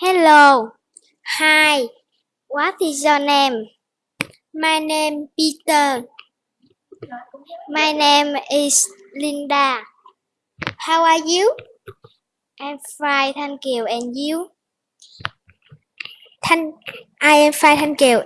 Hello. Hi. What is your name? My name Peter. My name is Linda. How are you? I'm fine, thank you. And you? Thanh I am fine, thank you.